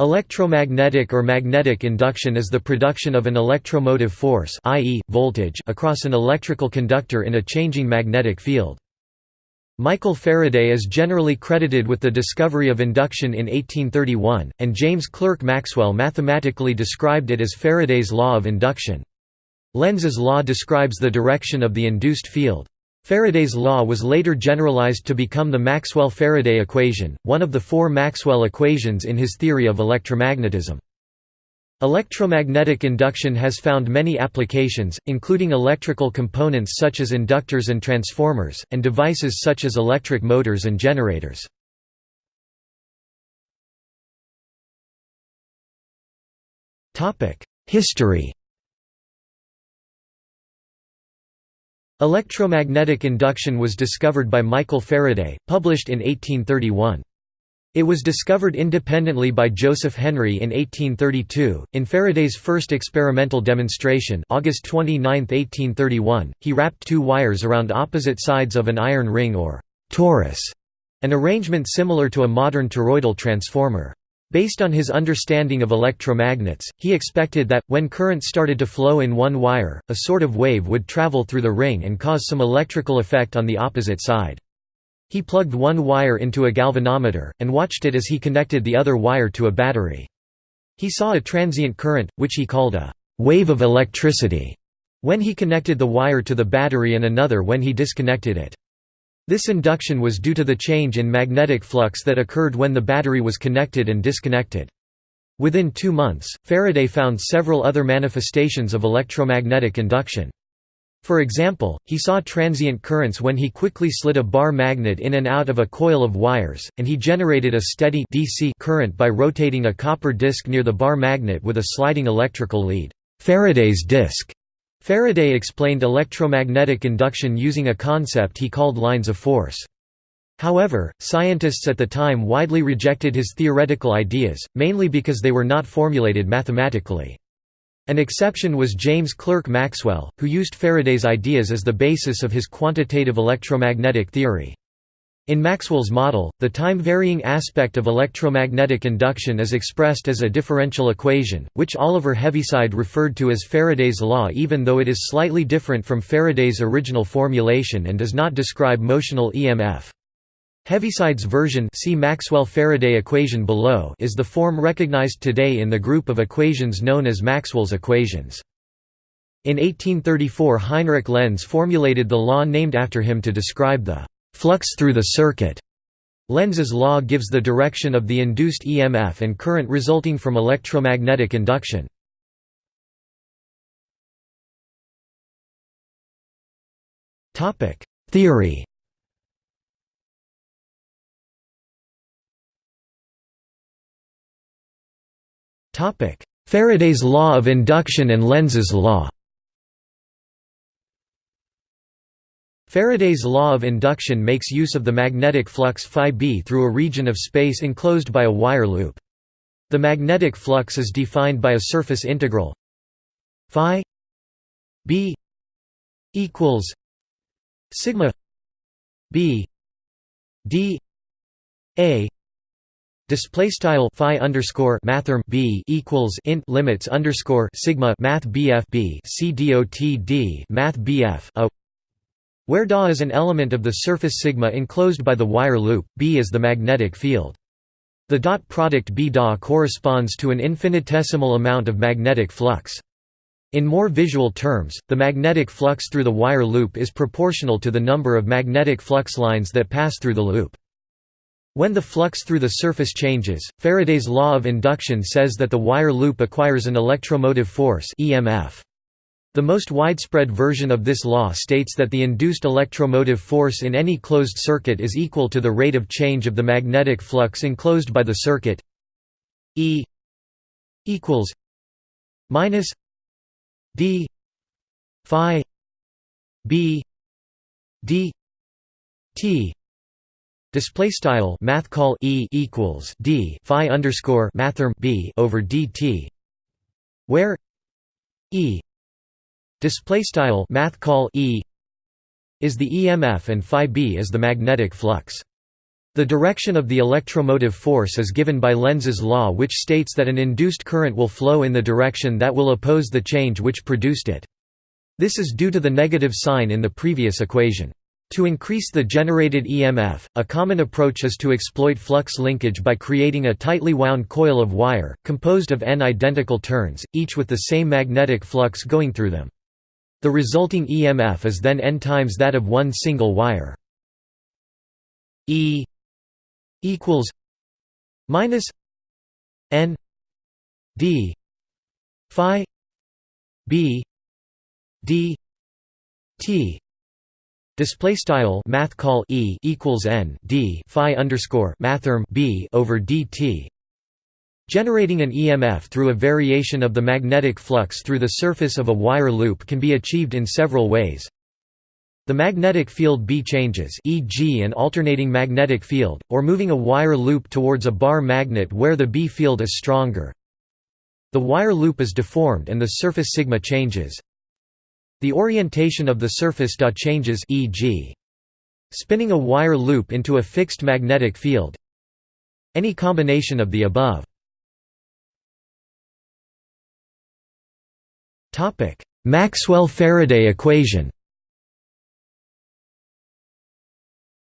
Electromagnetic or magnetic induction is the production of an electromotive force i.e., voltage across an electrical conductor in a changing magnetic field. Michael Faraday is generally credited with the discovery of induction in 1831, and James Clerk Maxwell mathematically described it as Faraday's law of induction. Lenz's law describes the direction of the induced field. Faraday's law was later generalized to become the Maxwell–Faraday equation, one of the four Maxwell equations in his theory of electromagnetism. Electromagnetic induction has found many applications, including electrical components such as inductors and transformers, and devices such as electric motors and generators. History Electromagnetic induction was discovered by Michael Faraday, published in 1831. It was discovered independently by Joseph Henry in 1832. In Faraday's first experimental demonstration, August 29, 1831, he wrapped two wires around opposite sides of an iron ring or torus, an arrangement similar to a modern toroidal transformer. Based on his understanding of electromagnets, he expected that, when current started to flow in one wire, a sort of wave would travel through the ring and cause some electrical effect on the opposite side. He plugged one wire into a galvanometer, and watched it as he connected the other wire to a battery. He saw a transient current, which he called a «wave of electricity», when he connected the wire to the battery and another when he disconnected it. This induction was due to the change in magnetic flux that occurred when the battery was connected and disconnected. Within two months, Faraday found several other manifestations of electromagnetic induction. For example, he saw transient currents when he quickly slid a bar magnet in and out of a coil of wires, and he generated a steady DC current by rotating a copper disc near the bar magnet with a sliding electrical lead Faraday's disc. Faraday explained electromagnetic induction using a concept he called lines of force. However, scientists at the time widely rejected his theoretical ideas, mainly because they were not formulated mathematically. An exception was James Clerk Maxwell, who used Faraday's ideas as the basis of his quantitative electromagnetic theory. In Maxwell's model, the time-varying aspect of electromagnetic induction is expressed as a differential equation, which Oliver Heaviside referred to as Faraday's law even though it is slightly different from Faraday's original formulation and does not describe motional EMF. Heaviside's version see Maxwell-Faraday equation below is the form recognized today in the group of equations known as Maxwell's equations. In 1834 Heinrich Lenz formulated the law named after him to describe the flux through the circuit. Lenz's law gives the direction of the induced EMF and current resulting from electromagnetic induction. Theory Faraday's law of induction and Lenz's law Faraday's law of induction makes use of the magnetic flux φb through a region of space enclosed by a wire loop. The magnetic flux is defined by a surface integral phi b equals sigma b d a Display style phi underscore mathrm b equals int limits underscore sigma math bf b c dot d math bf a where Da is an element of the surface sigma enclosed by the wire loop, B is the magnetic field. The dot product B Da corresponds to an infinitesimal amount of magnetic flux. In more visual terms, the magnetic flux through the wire loop is proportional to the number of magnetic flux lines that pass through the loop. When the flux through the surface changes, Faraday's law of induction says that the wire loop acquires an electromotive force EMF. The most widespread version of this law states that the induced electromotive force in any closed circuit is equal to the rate of change of the magnetic flux enclosed by the circuit E equals minus D phi B D T. Display style math call E equals D Phi underscore mathrm B over DT where E display style math call e is the EMF and phi b is the magnetic flux The direction of the electromotive force is given by Lenz's law which states that an induced current will flow in the direction that will oppose the change which produced it. This is due to the negative sign in the previous equation. To increase the generated EMF, a common approach is to exploit flux linkage by creating a tightly wound coil of wire, composed of n identical turns, each with the same magnetic flux going through them. The resulting EMF is then n times that of one single wire. E equals minus n d phi b d t Display style math call e equals n d phi underscore mathrm b over dt. Generating an EMF through a variation of the magnetic flux through the surface of a wire loop can be achieved in several ways. The magnetic field B changes e.g. an alternating magnetic field, or moving a wire loop towards a bar magnet where the B field is stronger. The wire loop is deformed and the surface sigma changes. The orientation of the surface Da changes e.g. spinning a wire loop into a fixed magnetic field. Any combination of the above. Maxwell–Faraday equation.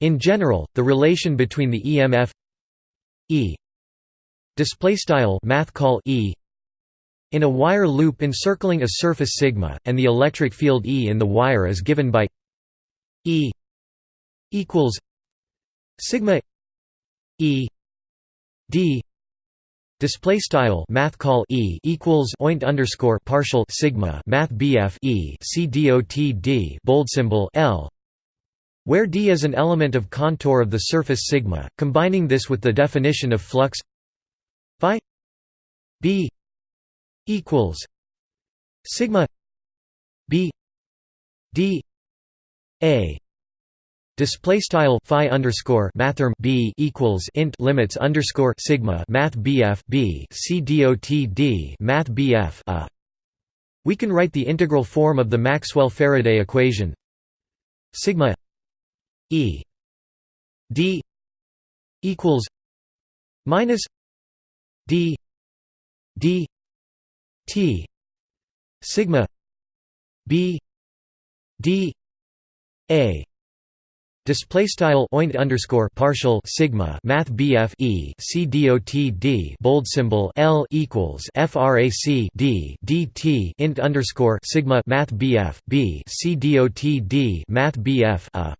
In general, the relation between the EMF E display style math call E in a wire loop encircling a surface sigma and the electric field E in the wire is given by E equals sigma E D Display style math call E equals oint underscore partial sigma math BF E C dot D bold symbol L where d is an element of contour of the surface sigma, combining this with the definition of flux phi b equals sigma b d a Display style phi underscore mathrm b equals int limits underscore sigma math bf b c dot d math bf a. We can write the integral form of the Maxwell-Faraday equation sigma E D equals minus D D T sigma B D A Display style oint underscore partial sigma math BF E C dot D bold symbol L equals FRAC D DT int underscore sigma math BF B C dot D math BF a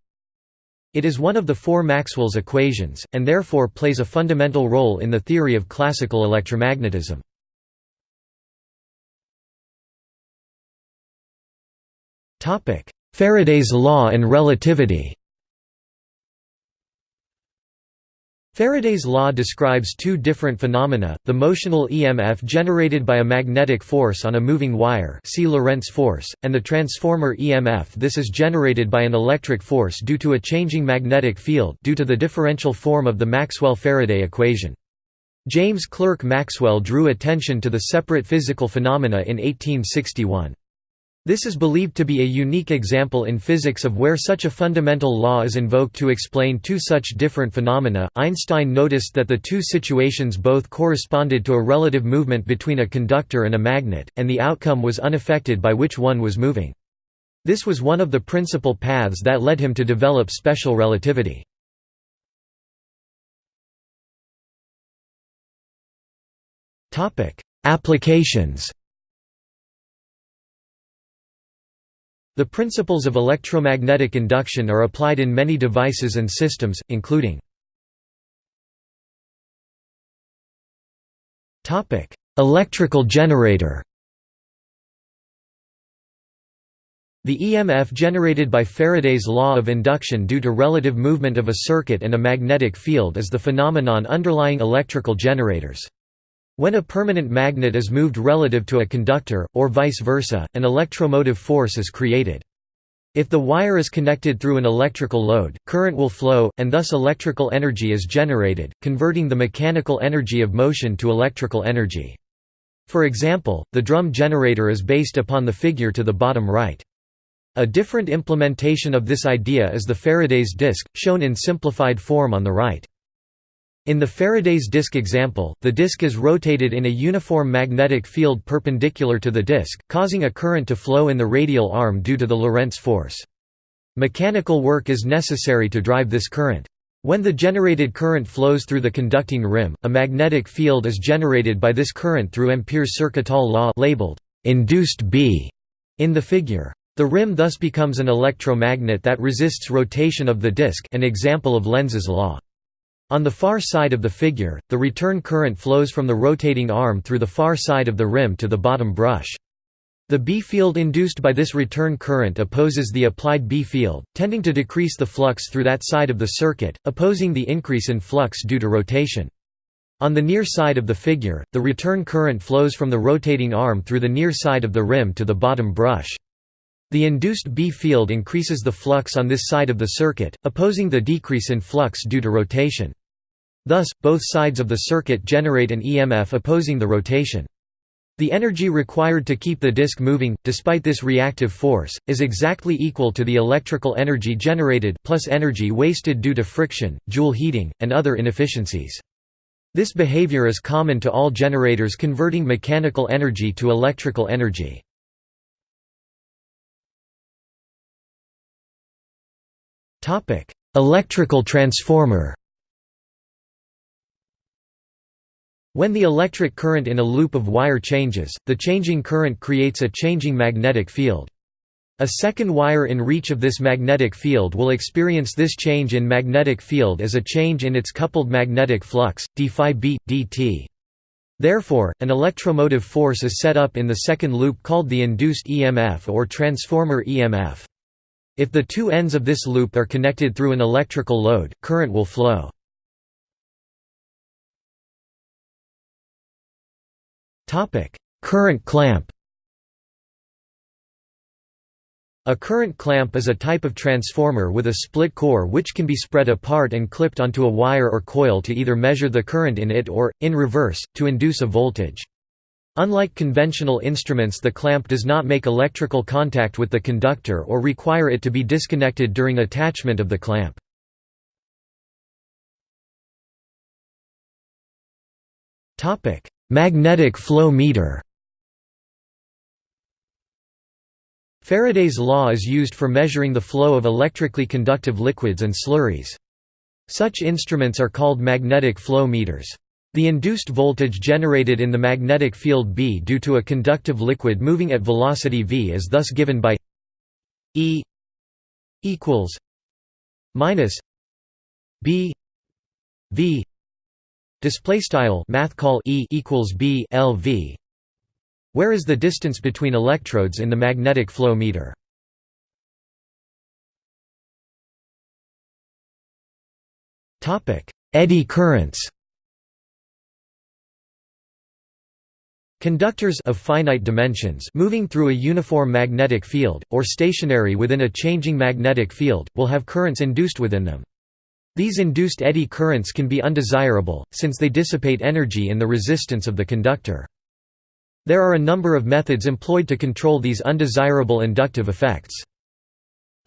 it is one of the four Maxwell's equations, and therefore plays a fundamental role in the theory of classical electromagnetism. Topic Faraday's law and relativity Faraday's law describes two different phenomena, the motional EMF generated by a magnetic force on a moving wire see Lorentz force, and the transformer EMF this is generated by an electric force due to a changing magnetic field due to the differential form of the Maxwell-Faraday equation. James Clerk Maxwell drew attention to the separate physical phenomena in 1861. This is believed to be a unique example in physics of where such a fundamental law is invoked to explain two such different phenomena. Einstein noticed that the two situations both corresponded to a relative movement between a conductor and a magnet, and the outcome was unaffected by which one was moving. This was one of the principal paths that led him to develop special relativity. Applications The principles of electromagnetic induction are applied in many devices and systems, including Electrical generator The EMF generated by Faraday's law of induction due to relative movement of a circuit and a magnetic field is the phenomenon underlying electrical generators. When a permanent magnet is moved relative to a conductor, or vice versa, an electromotive force is created. If the wire is connected through an electrical load, current will flow, and thus electrical energy is generated, converting the mechanical energy of motion to electrical energy. For example, the drum generator is based upon the figure to the bottom right. A different implementation of this idea is the Faraday's disk, shown in simplified form on the right. In the Faraday's disk example, the disk is rotated in a uniform magnetic field perpendicular to the disk, causing a current to flow in the radial arm due to the Lorentz force. Mechanical work is necessary to drive this current. When the generated current flows through the conducting rim, a magnetic field is generated by this current through Ampere's Circuital law labeled induced B in the figure. The rim thus becomes an electromagnet that resists rotation of the disk an example of Lenz's law. On the far side of the figure, the return current flows from the rotating arm through the far side of the rim to the bottom brush. The B field induced by this return current opposes the applied B field, tending to decrease the flux through that side of the circuit, opposing the increase in flux due to rotation. On the near side of the figure, the return current flows from the rotating arm through the near side of the rim to the bottom brush. The induced B field increases the flux on this side of the circuit, opposing the decrease in flux due to rotation. Thus, both sides of the circuit generate an EMF opposing the rotation. The energy required to keep the disk moving, despite this reactive force, is exactly equal to the electrical energy generated plus energy wasted due to friction, Joule heating, and other inefficiencies. This behavior is common to all generators converting mechanical energy to electrical energy. Electrical transformer When the electric current in a loop of wire changes, the changing current creates a changing magnetic field. A second wire in reach of this magnetic field will experience this change in magnetic field as a change in its coupled magnetic flux, d phi b, dt. Therefore, an electromotive force is set up in the second loop called the induced EMF or transformer EMF. If the two ends of this loop are connected through an electrical load, current will flow. Current clamp A current clamp is a type of transformer with a split core which can be spread apart and clipped onto a wire or coil to either measure the current in it or, in reverse, to induce a voltage. Unlike conventional instruments the clamp does not make electrical contact with the conductor or require it to be disconnected during attachment of the clamp. Magnetic flow meter Faraday's law is used for measuring the flow of electrically conductive liquids and slurries. Such instruments are called magnetic flow meters. The induced voltage generated in the magnetic field B due to a conductive liquid moving at velocity v is thus given by E equals minus B V Display style math call E equals B LV. Where is the distance between electrodes in the magnetic flow meter? Topic: Eddy currents. Conductors of finite dimensions moving through a uniform magnetic field, or stationary within a changing magnetic field, will have currents induced within them. These induced eddy currents can be undesirable, since they dissipate energy in the resistance of the conductor. There are a number of methods employed to control these undesirable inductive effects.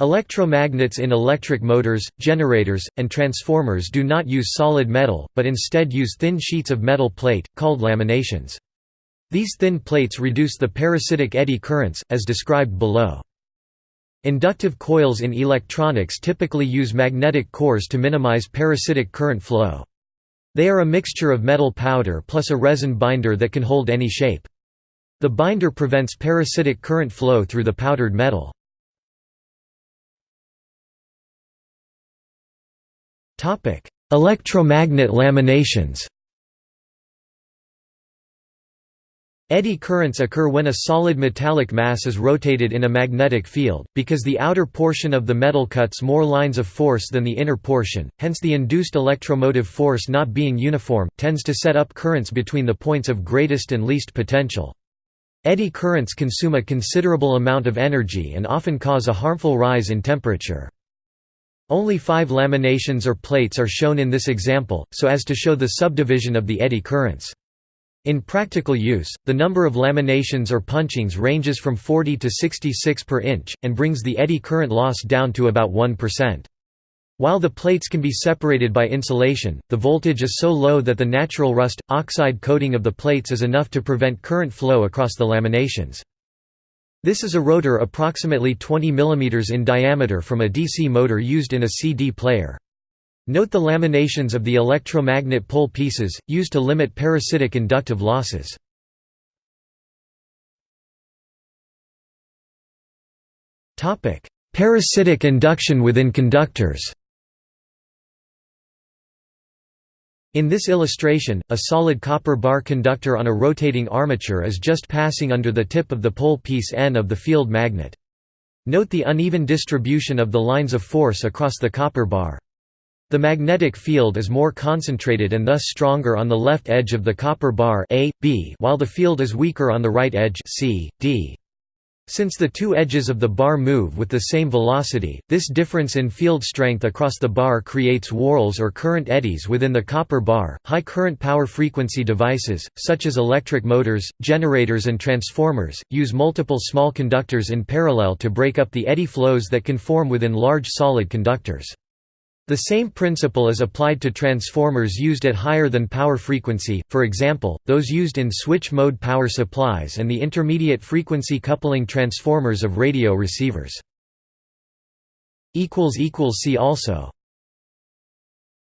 Electromagnets in electric motors, generators, and transformers do not use solid metal, but instead use thin sheets of metal plate, called laminations. These thin plates reduce the parasitic eddy currents, as described below. Inductive coils in electronics typically use magnetic cores to minimize parasitic current flow. They are a mixture of metal powder plus a resin binder that can hold any shape. The binder prevents parasitic current flow through the powdered metal. Electromagnet laminations Eddy currents occur when a solid metallic mass is rotated in a magnetic field, because the outer portion of the metal cuts more lines of force than the inner portion, hence the induced electromotive force not being uniform, tends to set up currents between the points of greatest and least potential. Eddy currents consume a considerable amount of energy and often cause a harmful rise in temperature. Only five laminations or plates are shown in this example, so as to show the subdivision of the eddy currents. In practical use, the number of laminations or punchings ranges from 40 to 66 per inch, and brings the eddy current loss down to about 1%. While the plates can be separated by insulation, the voltage is so low that the natural rust, oxide coating of the plates is enough to prevent current flow across the laminations. This is a rotor approximately 20 mm in diameter from a DC motor used in a CD player. Note the laminations of the electromagnet pole pieces, used to limit parasitic inductive losses. Parasitic induction within conductors In this illustration, a solid copper bar conductor on a rotating armature is just passing under the tip of the pole piece N of the field magnet. Note the uneven distribution of the lines of force across the copper bar. The magnetic field is more concentrated and thus stronger on the left edge of the copper bar A, B, while the field is weaker on the right edge C, D. Since the two edges of the bar move with the same velocity, this difference in field strength across the bar creates whorls or current eddies within the copper bar. High current power frequency devices, such as electric motors, generators, and transformers, use multiple small conductors in parallel to break up the eddy flows that can form within large solid conductors. The same principle is applied to transformers used at higher than power frequency, for example, those used in switch-mode power supplies and the intermediate frequency coupling transformers of radio receivers. See also